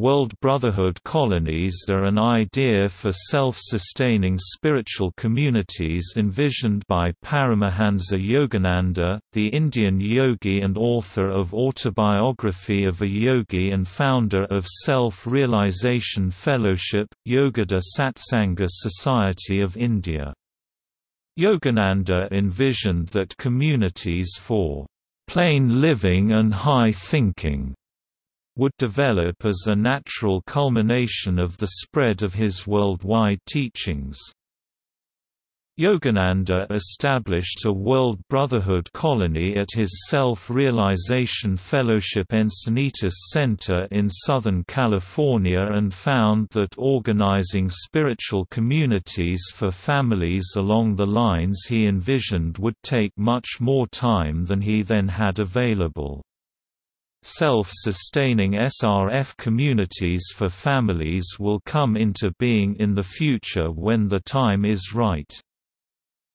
World Brotherhood colonies are an idea for self-sustaining spiritual communities envisioned by Paramahansa Yogananda, the Indian yogi and author of Autobiography of a Yogi and founder of Self-Realization Fellowship, Yogoda Satsanga Society of India. Yogananda envisioned that communities for plain living and high thinking would develop as a natural culmination of the spread of his worldwide teachings. Yogananda established a World Brotherhood colony at his Self-Realization Fellowship Encinitas Center in Southern California and found that organizing spiritual communities for families along the lines he envisioned would take much more time than he then had available. Self-sustaining SRF communities for families will come into being in the future when the time is right.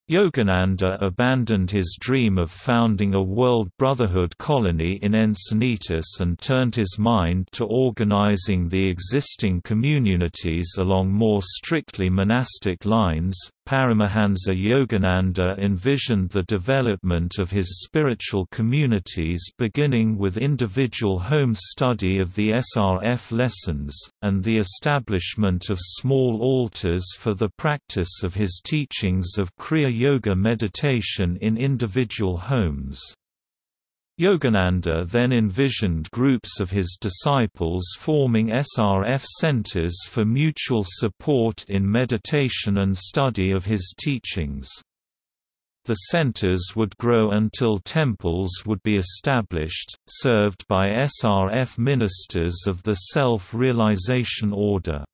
Yogananda uh, abandoned his dream of founding a World Brotherhood colony in Encinitas and turned his mind to organizing the existing communities along more strictly monastic lines. Paramahansa Yogananda envisioned the development of his spiritual communities beginning with individual home study of the SRF lessons, and the establishment of small altars for the practice of his teachings of Kriya Yoga meditation in individual homes. Yogananda then envisioned groups of his disciples forming SRF centers for mutual support in meditation and study of his teachings. The centers would grow until temples would be established, served by SRF ministers of the Self-Realization Order.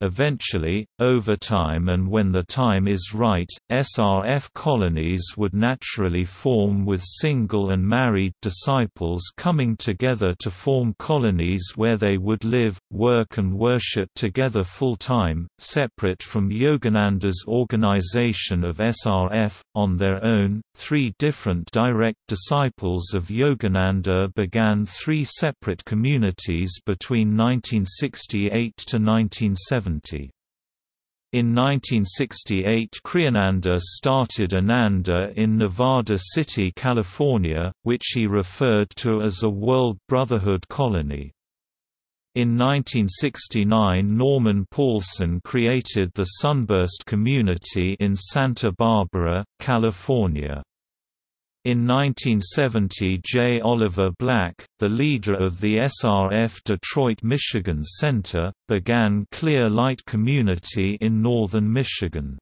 Eventually, over time and when the time is right, SRF colonies would naturally form with single and married disciples coming together to form colonies where they would live, work and worship together full-time, separate from Yogananda's organization of SRF. On their own, three different direct disciples of Yogananda began three separate communities between 1968 to 1970. In 1968 Kriyananda started Ananda in Nevada City, California, which he referred to as a World Brotherhood colony. In 1969 Norman Paulson created the Sunburst Community in Santa Barbara, California. In 1970 J. Oliver Black, the leader of the SRF Detroit Michigan Center, began Clear Light Community in northern Michigan.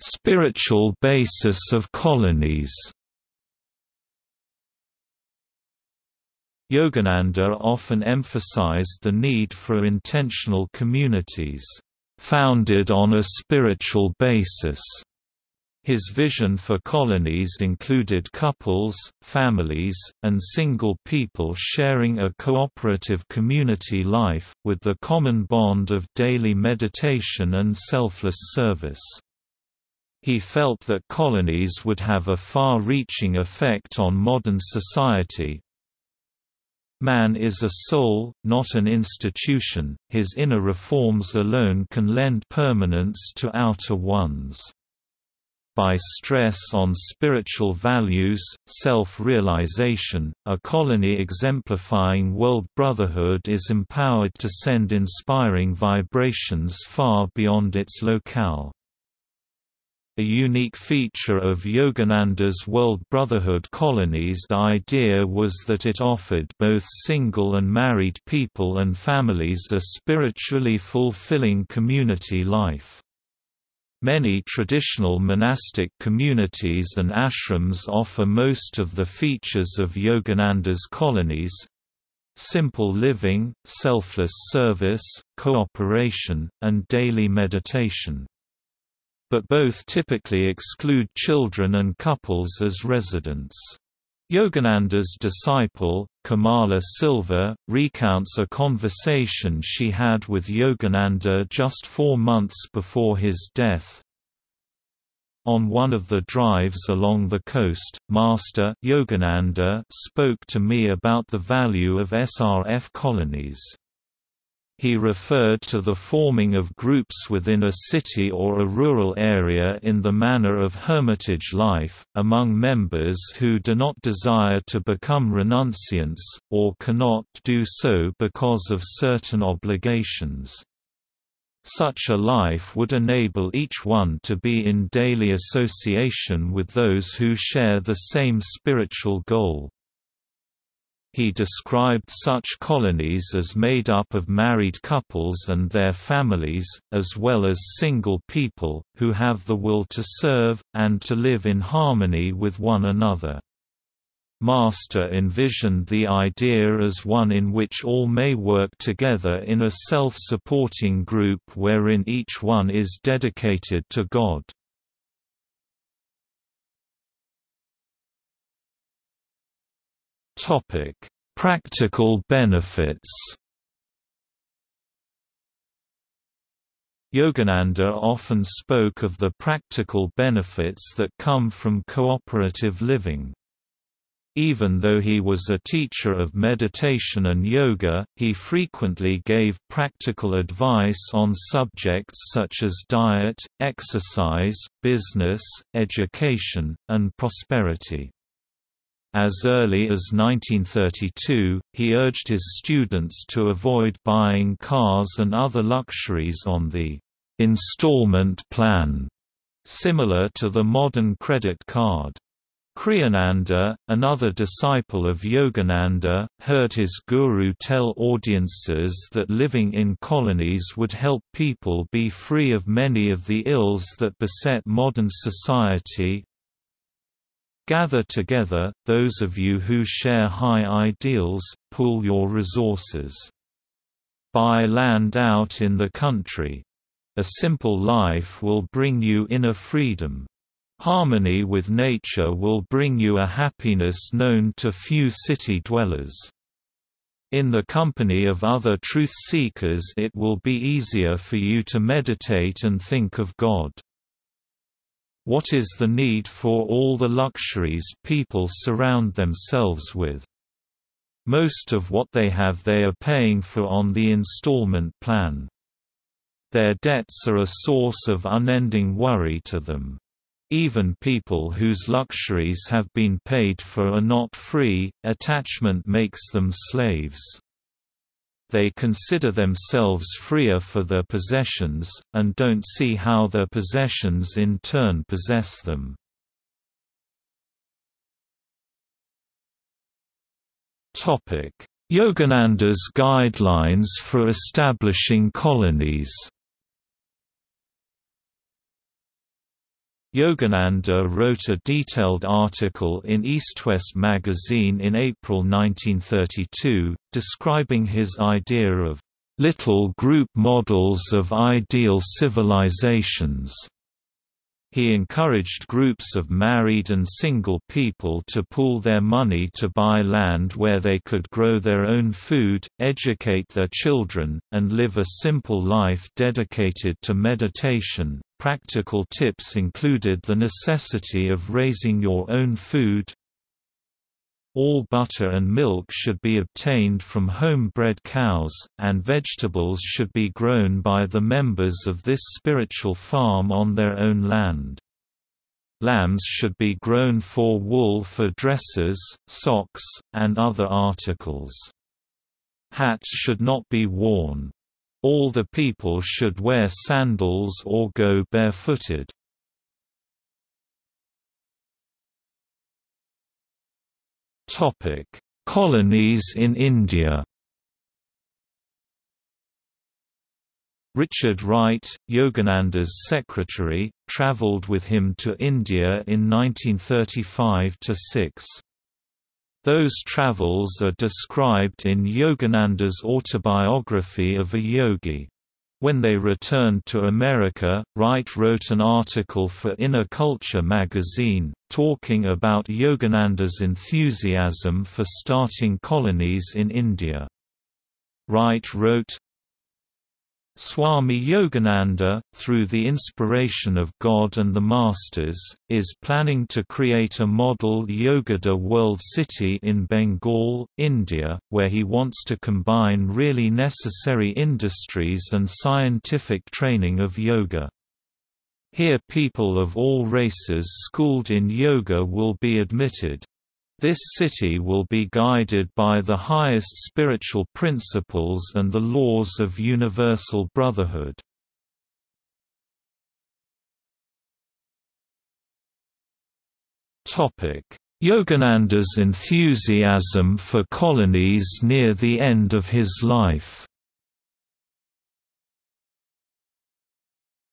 Spiritual basis of colonies Yogananda often emphasized the need for intentional communities founded on a spiritual basis. His vision for colonies included couples, families, and single people sharing a cooperative community life, with the common bond of daily meditation and selfless service. He felt that colonies would have a far-reaching effect on modern society, Man is a soul, not an institution, his inner reforms alone can lend permanence to outer ones. By stress on spiritual values, self-realization, a colony exemplifying world brotherhood is empowered to send inspiring vibrations far beyond its locale. A unique feature of Yogananda's World Brotherhood colonies idea was that it offered both single and married people and families a spiritually fulfilling community life. Many traditional monastic communities and ashrams offer most of the features of Yogananda's colonies, simple living, selfless service, cooperation, and daily meditation but both typically exclude children and couples as residents. Yogananda's disciple, Kamala Silva, recounts a conversation she had with Yogananda just four months before his death. On one of the drives along the coast, Master Yogananda spoke to me about the value of SRF colonies. He referred to the forming of groups within a city or a rural area in the manner of hermitage life, among members who do not desire to become renunciants, or cannot do so because of certain obligations. Such a life would enable each one to be in daily association with those who share the same spiritual goal. He described such colonies as made up of married couples and their families, as well as single people, who have the will to serve, and to live in harmony with one another. Master envisioned the idea as one in which all may work together in a self-supporting group wherein each one is dedicated to God. Topic: Practical benefits. Yogananda often spoke of the practical benefits that come from cooperative living. Even though he was a teacher of meditation and yoga, he frequently gave practical advice on subjects such as diet, exercise, business, education, and prosperity. As early as 1932, he urged his students to avoid buying cars and other luxuries on the installment plan, similar to the modern credit card. Kriyananda, another disciple of Yogananda, heard his guru tell audiences that living in colonies would help people be free of many of the ills that beset modern society, Gather together, those of you who share high ideals, pool your resources. Buy land out in the country. A simple life will bring you inner freedom. Harmony with nature will bring you a happiness known to few city dwellers. In the company of other truth seekers it will be easier for you to meditate and think of God. What is the need for all the luxuries people surround themselves with? Most of what they have they are paying for on the installment plan. Their debts are a source of unending worry to them. Even people whose luxuries have been paid for are not free, attachment makes them slaves they consider themselves freer for their possessions, and don't see how their possessions in turn possess them. Yogananda's guidelines for establishing colonies Yogananda wrote a detailed article in EastWest magazine in April 1932, describing his idea of little group models of ideal civilizations. He encouraged groups of married and single people to pool their money to buy land where they could grow their own food, educate their children, and live a simple life dedicated to meditation, Practical tips included the necessity of raising your own food. All butter and milk should be obtained from home-bred cows, and vegetables should be grown by the members of this spiritual farm on their own land. Lambs should be grown for wool for dresses, socks, and other articles. Hats should not be worn. All the people should wear sandals or go barefooted. Topic: Colonies in India. Richard Wright, Yogananda's secretary, travelled with him to India in 1935–6. Those travels are described in Yogananda's autobiography of a yogi. When they returned to America, Wright wrote an article for Inner Culture magazine, talking about Yogananda's enthusiasm for starting colonies in India. Wright wrote, Swami Yogananda, through the inspiration of God and the Masters, is planning to create a model Yogoda world city in Bengal, India, where he wants to combine really necessary industries and scientific training of yoga. Here people of all races schooled in yoga will be admitted. This city will be guided by the highest spiritual principles and the laws of universal brotherhood. Yogananda's enthusiasm for colonies near the end of his life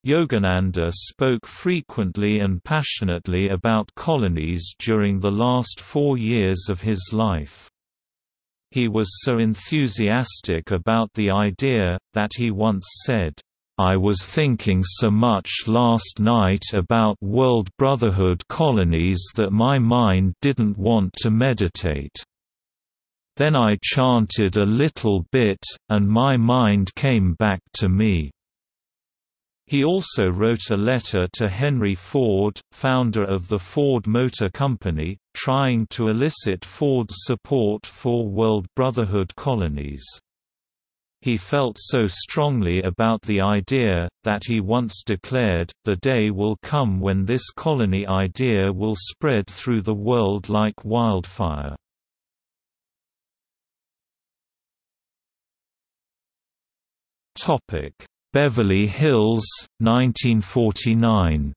Yogananda spoke frequently and passionately about colonies during the last four years of his life. He was so enthusiastic about the idea, that he once said, I was thinking so much last night about World Brotherhood colonies that my mind didn't want to meditate. Then I chanted a little bit, and my mind came back to me. He also wrote a letter to Henry Ford, founder of the Ford Motor Company, trying to elicit Ford's support for World Brotherhood colonies. He felt so strongly about the idea, that he once declared, the day will come when this colony idea will spread through the world like wildfire. Topic Beverly Hills, 1949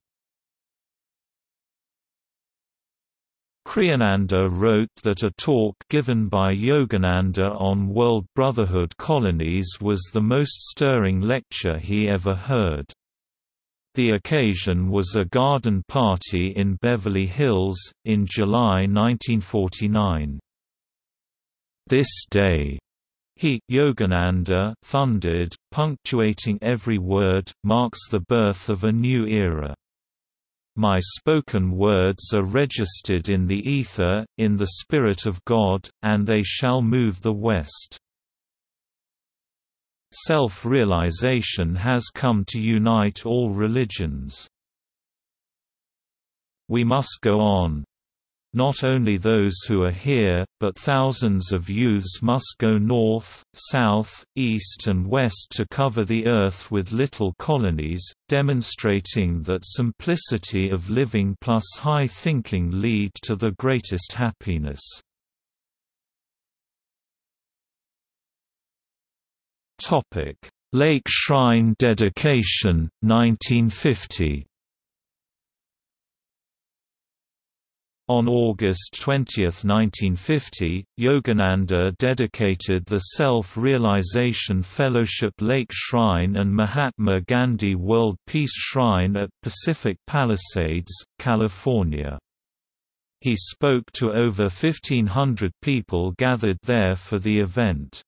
Kriyananda wrote that a talk given by Yogananda on World Brotherhood colonies was the most stirring lecture he ever heard. The occasion was a garden party in Beverly Hills, in July 1949. This day he, Yogananda, thundered, punctuating every word, marks the birth of a new era. My spoken words are registered in the ether, in the Spirit of God, and they shall move the West. Self-realization has come to unite all religions. We must go on, not only those who are here, but thousands of youths must go north, south, east and west to cover the earth with little colonies, demonstrating that simplicity of living plus high thinking lead to the greatest happiness. Lake Shrine dedication, 1950 On August 20, 1950, Yogananda dedicated the Self-Realization Fellowship Lake Shrine and Mahatma Gandhi World Peace Shrine at Pacific Palisades, California. He spoke to over 1,500 people gathered there for the event.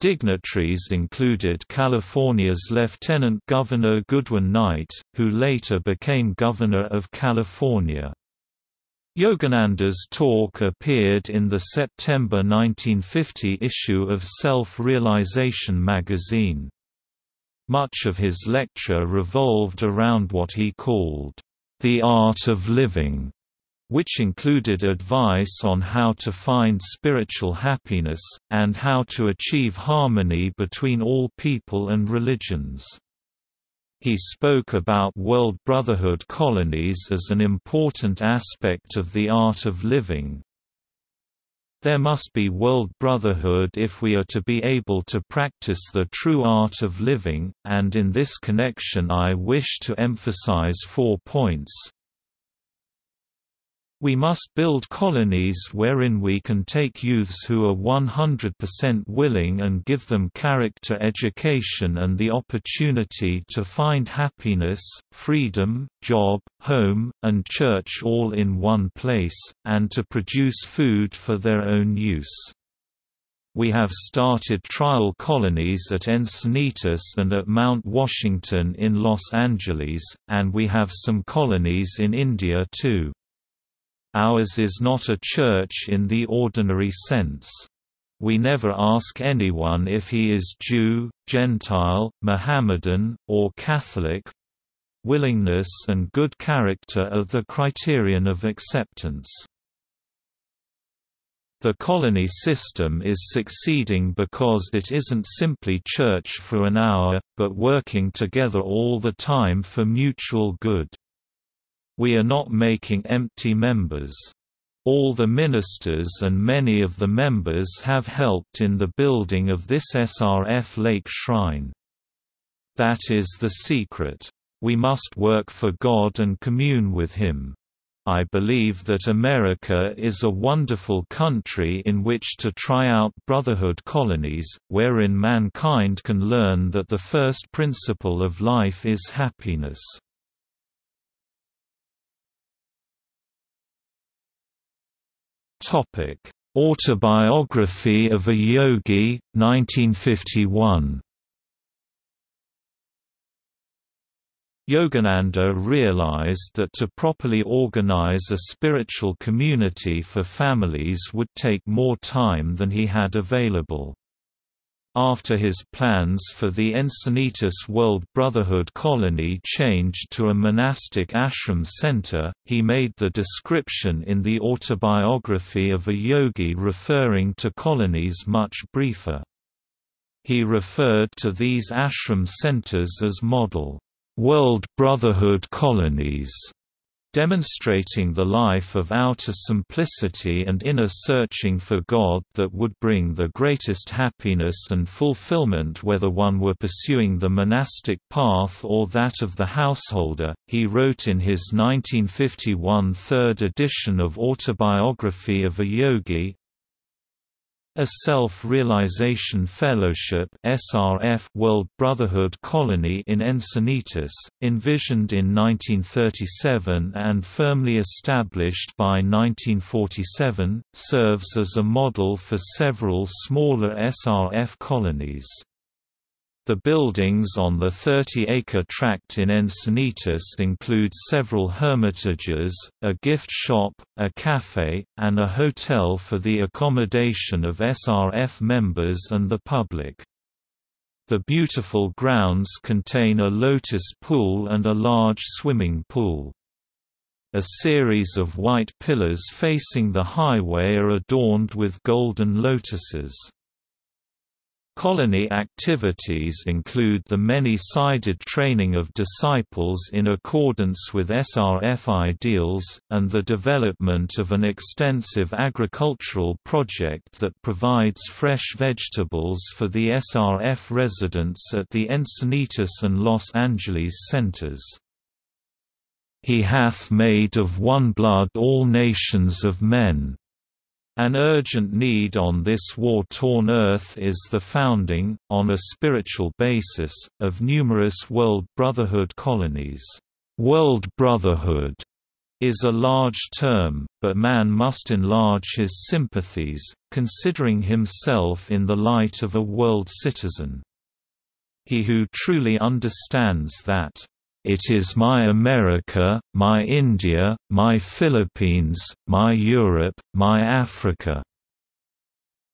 Dignitaries included California's Lieutenant Governor Goodwin Knight, who later became Governor of California. Yogananda's talk appeared in the September 1950 issue of Self-Realization magazine. Much of his lecture revolved around what he called, "...the art of living", which included advice on how to find spiritual happiness, and how to achieve harmony between all people and religions. He spoke about World Brotherhood colonies as an important aspect of the art of living. There must be World Brotherhood if we are to be able to practice the true art of living, and in this connection I wish to emphasize four points. We must build colonies wherein we can take youths who are 100% willing and give them character education and the opportunity to find happiness, freedom, job, home, and church all in one place, and to produce food for their own use. We have started trial colonies at Encinitas and at Mount Washington in Los Angeles, and we have some colonies in India too. Ours is not a church in the ordinary sense. we never ask anyone if he is Jew, Gentile, Mohammedan, or Catholic. Willingness and good character are the criterion of acceptance. The colony system is succeeding because it isn't simply church for an hour, but working together all the time for mutual good. We are not making empty members. All the ministers and many of the members have helped in the building of this SRF Lake Shrine. That is the secret. We must work for God and commune with Him. I believe that America is a wonderful country in which to try out brotherhood colonies, wherein mankind can learn that the first principle of life is happiness. Autobiography of a Yogi, 1951. Yogananda realized that to properly organize a spiritual community for families would take more time than he had available. After his plans for the Encinitas World Brotherhood colony changed to a monastic ashram center, he made the description in the autobiography of a yogi referring to colonies much briefer. He referred to these ashram centers as model, "...world brotherhood colonies." Demonstrating the life of outer simplicity and inner searching for God that would bring the greatest happiness and fulfillment whether one were pursuing the monastic path or that of the householder. He wrote in his 1951 third edition of Autobiography of a Yogi, a Self-Realization Fellowship SRF World Brotherhood Colony in Encinitas, envisioned in 1937 and firmly established by 1947, serves as a model for several smaller SRF colonies. The buildings on the 30-acre tract in Encinitas include several hermitages, a gift shop, a café, and a hotel for the accommodation of SRF members and the public. The beautiful grounds contain a lotus pool and a large swimming pool. A series of white pillars facing the highway are adorned with golden lotuses. Colony activities include the many-sided training of disciples in accordance with SRF ideals, and the development of an extensive agricultural project that provides fresh vegetables for the SRF residents at the Encinitas and Los Angeles centers. He hath made of one blood all nations of men an urgent need on this war-torn earth is the founding, on a spiritual basis, of numerous World Brotherhood colonies. World Brotherhood is a large term, but man must enlarge his sympathies, considering himself in the light of a world citizen. He who truly understands that it is my America, my India, my Philippines, my Europe, my Africa."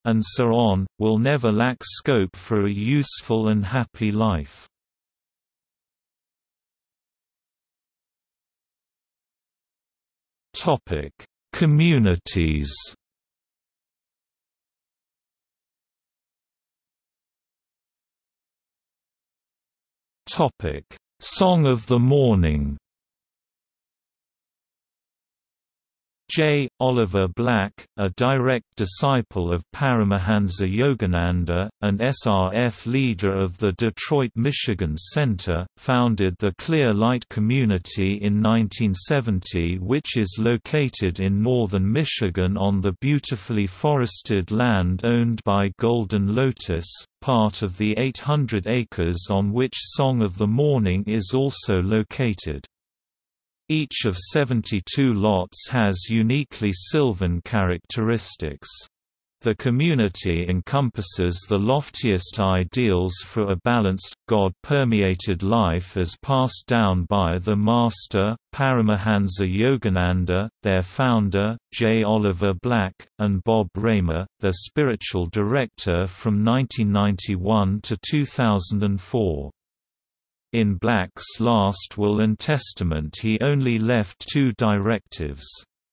And so on, will never lack scope for a useful and happy life. Topic: Communities Topic Song of the Morning J. Oliver Black, a direct disciple of Paramahansa Yogananda, and SRF leader of the Detroit Michigan Center, founded the Clear Light Community in 1970 which is located in northern Michigan on the beautifully forested land owned by Golden Lotus, part of the 800 acres on which Song of the Morning is also located. Each of 72 lots has uniquely Sylvan characteristics. The community encompasses the loftiest ideals for a balanced, God-permeated life as passed down by the Master, Paramahansa Yogananda, their founder, J. Oliver Black, and Bob Raymer, their spiritual director from 1991 to 2004. In Black's last will and testament he only left two directives.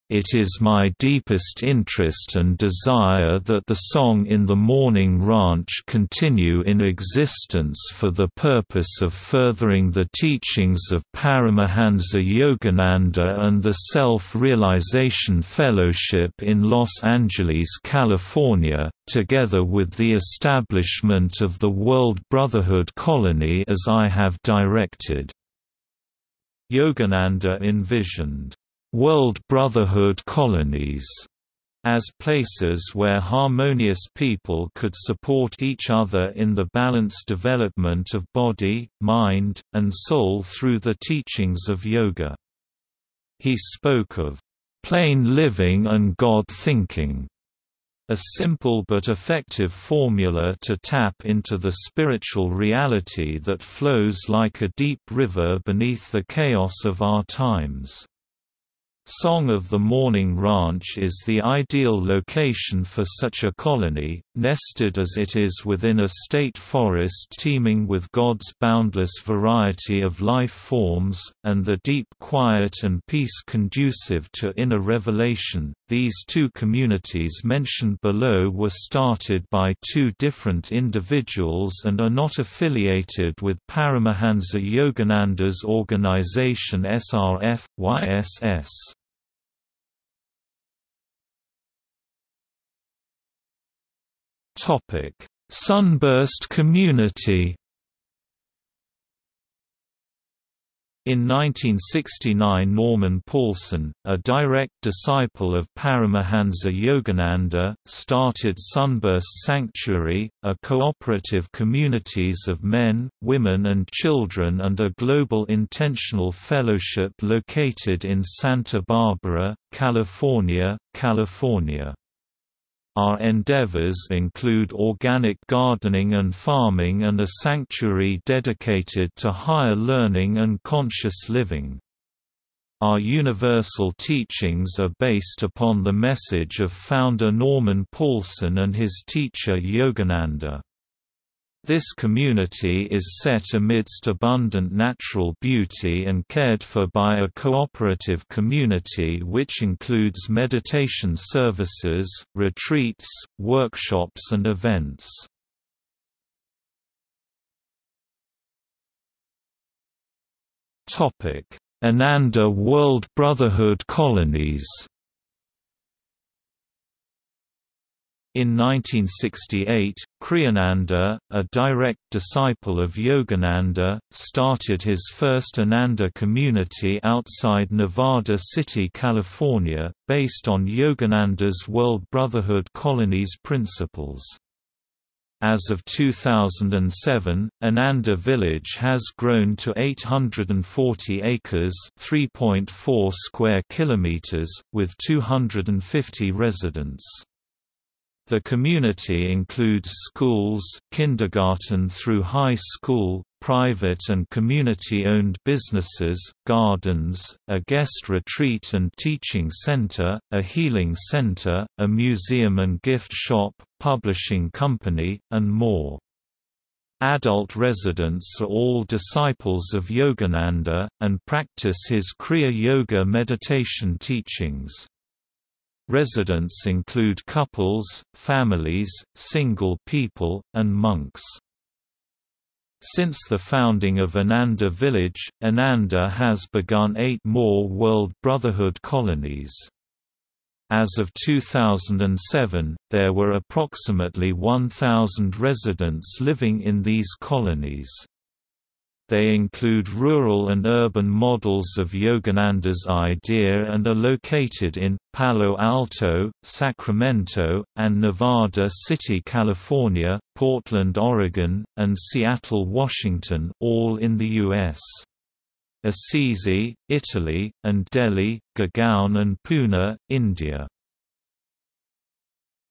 It is my deepest interest and desire that the song in the Morning Ranch continue in existence for the purpose of furthering the teachings of Paramahansa Yogananda and the Self-Realization Fellowship in Los Angeles, California, together with the establishment of the World Brotherhood Colony as I have directed. Yogananda envisioned World Brotherhood colonies as places where harmonious people could support each other in the balanced development of body, mind, and soul through the teachings of yoga. He spoke of plain living and God thinking, a simple but effective formula to tap into the spiritual reality that flows like a deep river beneath the chaos of our times. Song of the Morning Ranch is the ideal location for such a colony, nested as it is within a state forest teeming with God's boundless variety of life forms, and the deep quiet and peace conducive to inner revelation. These two communities mentioned below were started by two different individuals and are not affiliated with Paramahansa Yogananda's organization SRF, YSS. Topic: Sunburst community. In 1969 Norman Paulson, a direct disciple of Paramahansa Yogananda, started Sunburst Sanctuary, a cooperative communities of men, women and children and a global intentional fellowship located in Santa Barbara, California, California. Our endeavors include organic gardening and farming and a sanctuary dedicated to higher learning and conscious living. Our universal teachings are based upon the message of founder Norman Paulson and his teacher Yogananda. This community is set amidst abundant natural beauty and cared for by a cooperative community which includes meditation services, retreats, workshops and events. Ananda World Brotherhood colonies In 1968, Kriyananda, a direct disciple of Yogananda, started his first Ananda community outside Nevada City, California, based on Yogananda's World Brotherhood Colonies principles. As of 2007, Ananda Village has grown to 840 acres (3.4 square kilometers) with 250 residents. The community includes schools, kindergarten through high school, private and community-owned businesses, gardens, a guest retreat and teaching center, a healing center, a museum and gift shop, publishing company, and more. Adult residents are all disciples of Yogananda, and practice his Kriya Yoga meditation teachings. Residents include couples, families, single people, and monks. Since the founding of Ananda Village, Ananda has begun eight more World Brotherhood colonies. As of 2007, there were approximately 1,000 residents living in these colonies. They include rural and urban models of Yogananda's idea and are located in, Palo Alto, Sacramento, and Nevada City, California, Portland, Oregon, and Seattle, Washington all in the U.S. Assisi, Italy, and Delhi, Gurgaon and Pune, India.